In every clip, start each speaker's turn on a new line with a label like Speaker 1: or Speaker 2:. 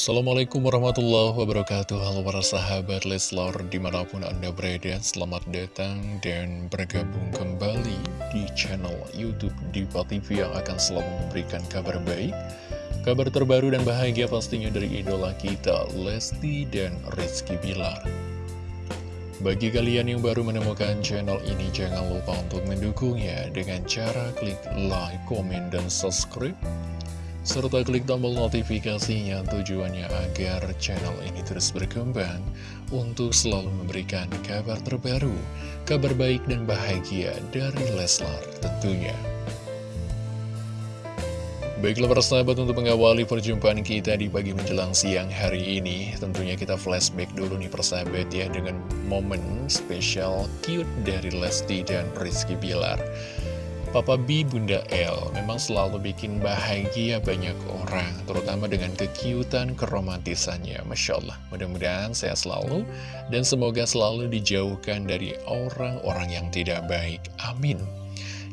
Speaker 1: Assalamualaikum warahmatullahi wabarakatuh. Halo para sahabat Leslar di mana pun anda berada Selamat datang dan bergabung kembali di channel Youtube Diva TV Yang akan selalu memberikan kabar baik Kabar terbaru dan bahagia pastinya dari idola kita Lesti dan Rizky Bilar. Bagi kalian yang baru menemukan channel ini Jangan lupa untuk mendukungnya Dengan cara klik like, komen, dan subscribe serta klik tombol notifikasinya tujuannya agar channel ini terus berkembang untuk selalu memberikan kabar terbaru, kabar baik dan bahagia dari Leslar tentunya. Baiklah para sahabat untuk mengawali perjumpaan kita di pagi menjelang siang hari ini Tentunya kita flashback dulu nih persahabat ya dengan momen spesial cute dari Lesti dan Rizky Bilar Papa B, Bunda L memang selalu bikin bahagia banyak orang, terutama dengan kekiutan keromantisannya. Masya Allah, mudah-mudahan sehat selalu dan semoga selalu dijauhkan dari orang-orang yang tidak baik. Amin.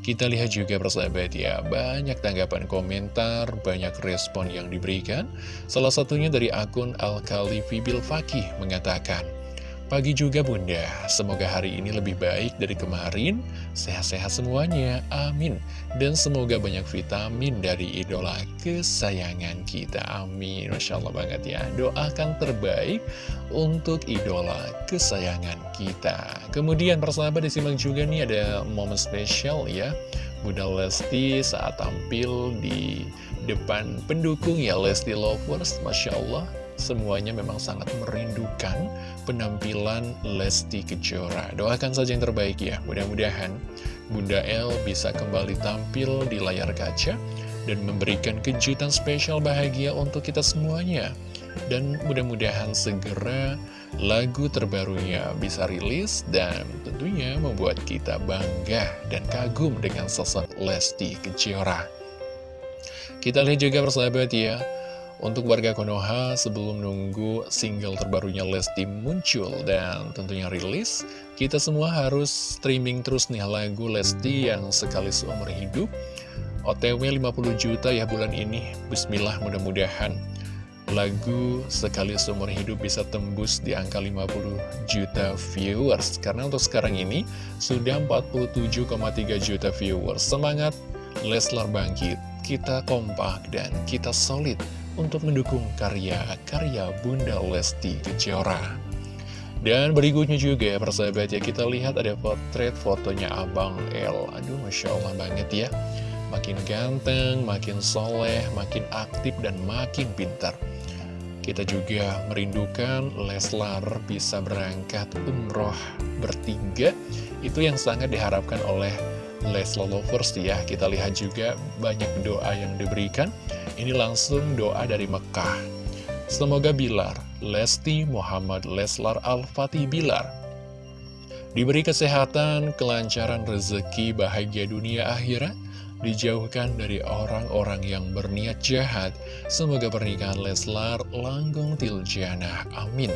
Speaker 1: Kita lihat juga persahabat ya, banyak tanggapan komentar, banyak respon yang diberikan. Salah satunya dari akun Al-Khalifi Fakih mengatakan, Pagi juga bunda, semoga hari ini lebih baik dari kemarin, sehat-sehat semuanya, amin. Dan semoga banyak vitamin dari idola kesayangan kita, amin. Masya Allah banget ya, doakan terbaik untuk idola kesayangan kita. Kemudian persahabat disimak juga nih ada momen spesial ya, Bunda Lesti saat tampil di depan pendukung ya Lesti Lovers, Masya Allah semuanya memang sangat merindukan penampilan Lesti Kejora. Doakan saja yang terbaik ya, mudah-mudahan Bunda El bisa kembali tampil di layar kaca dan memberikan kejutan spesial bahagia untuk kita semuanya. Dan mudah-mudahan segera lagu terbarunya bisa rilis dan tentunya membuat kita bangga dan kagum dengan sosok Lesti Kejora. Kita lihat juga persahabat ya, untuk warga Konoha, sebelum nunggu single terbarunya Lesti muncul dan tentunya rilis, kita semua harus streaming terus nih lagu Lesti yang sekali seumur hidup. OTW 50 juta ya bulan ini, bismillah mudah-mudahan lagu sekali seumur hidup bisa tembus di angka 50 juta viewers. Karena untuk sekarang ini sudah 47,3 juta viewers. Semangat Leslar bangkit, kita kompak dan kita solid untuk mendukung karya-karya Bunda Lesti Kejora. Dan berikutnya juga persahabat ya, kita lihat ada potret fotonya Abang L. Aduh Masya Allah banget ya. Makin ganteng, makin soleh, makin aktif, dan makin pintar. Kita juga merindukan Leslar bisa berangkat umroh bertiga. Itu yang sangat diharapkan oleh Leslar Lovers ya. Kita lihat juga banyak doa yang diberikan. Ini langsung doa dari Mekah. Semoga Bilar, Lesti Muhammad Leslar Al-Fatih Bilar, diberi kesehatan, kelancaran rezeki, bahagia dunia akhirat, dijauhkan dari orang-orang yang berniat jahat. Semoga pernikahan Leslar langgeng tiljana. Amin.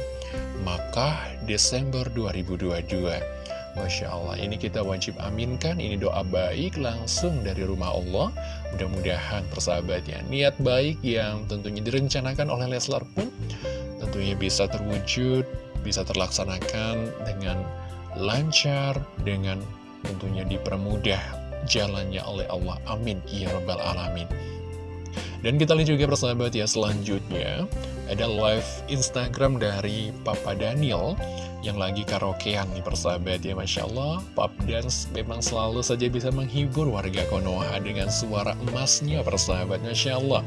Speaker 1: Maka Desember 2022. Masya Allah, ini kita wajib aminkan, ini doa baik langsung dari rumah Allah. Mudah-mudahan persahabatnya, niat baik yang tentunya direncanakan oleh Leslar pun tentunya bisa terwujud, bisa terlaksanakan dengan lancar, dengan tentunya dipermudah jalannya oleh Allah. Amin. Ya Rabbal Alamin. Dan kita lihat juga persahabat ya, selanjutnya ada live Instagram dari Papa Daniel yang lagi karaokean nih persahabat ya Masya Allah. Pop Dance memang selalu saja bisa menghibur warga Konoha dengan suara emasnya persahabat Masya Allah.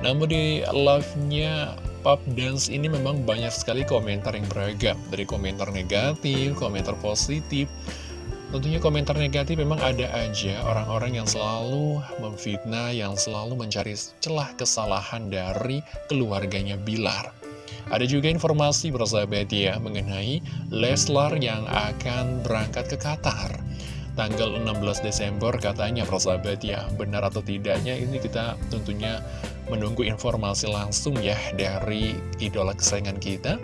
Speaker 1: Namun di live-nya Pop Dance ini memang banyak sekali komentar yang beragam. Dari komentar negatif, komentar positif Tentunya komentar negatif memang ada aja orang-orang yang selalu memfitnah, yang selalu mencari celah kesalahan dari keluarganya Bilar. Ada juga informasi bersahabat ya mengenai Leslar yang akan berangkat ke Qatar. Tanggal 16 Desember katanya persahabat ya, benar atau tidaknya ini kita tentunya menunggu informasi langsung ya dari idola kesayangan kita.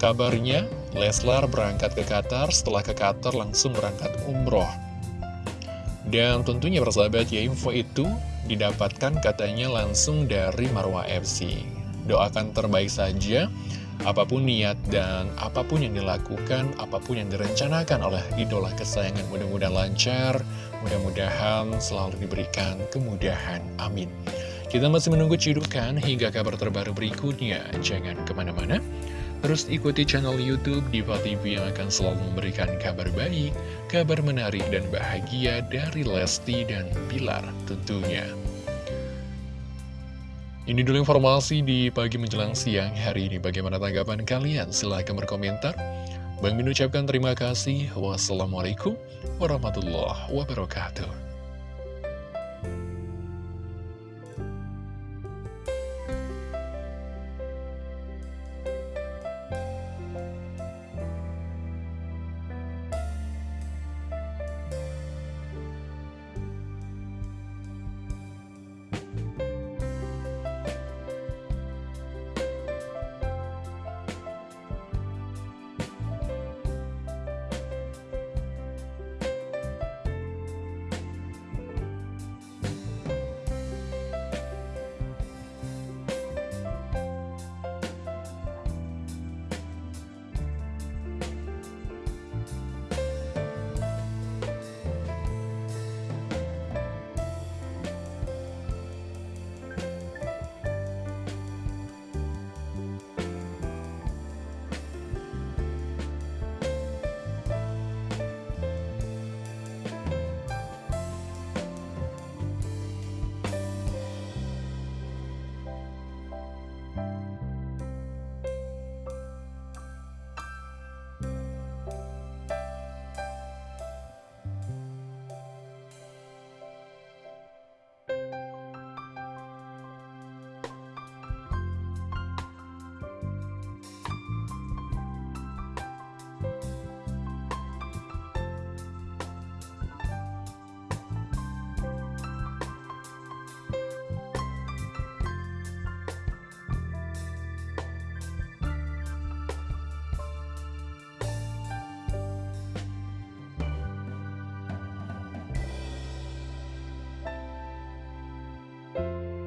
Speaker 1: Kabarnya Leslar berangkat ke Qatar, setelah ke Qatar langsung berangkat umroh. Dan tentunya persahabat ya info itu didapatkan katanya langsung dari Marwah FC. doakan terbaik saja Apa pun niat dan apa pun yang dilakukan, apa pun yang direncanakan oleh idola kesayangan mudah-mudahan lancar, mudah-mudahan selalu diberikan kemudahan. Amin. Kita masih menunggu cidukan hingga kabar terbaru berikutnya. Jangan ke mana-mana. Terus ikuti channel Youtube Diva TV yang akan selalu memberikan kabar baik, kabar menarik dan bahagia dari Lesti dan Bilar tentunya. Ini dulu informasi di pagi menjelang siang hari ini. Bagaimana tanggapan kalian? Silahkan berkomentar. Bang Min ucapkan terima kasih. Wassalamualaikum warahmatullahi wabarakatuh.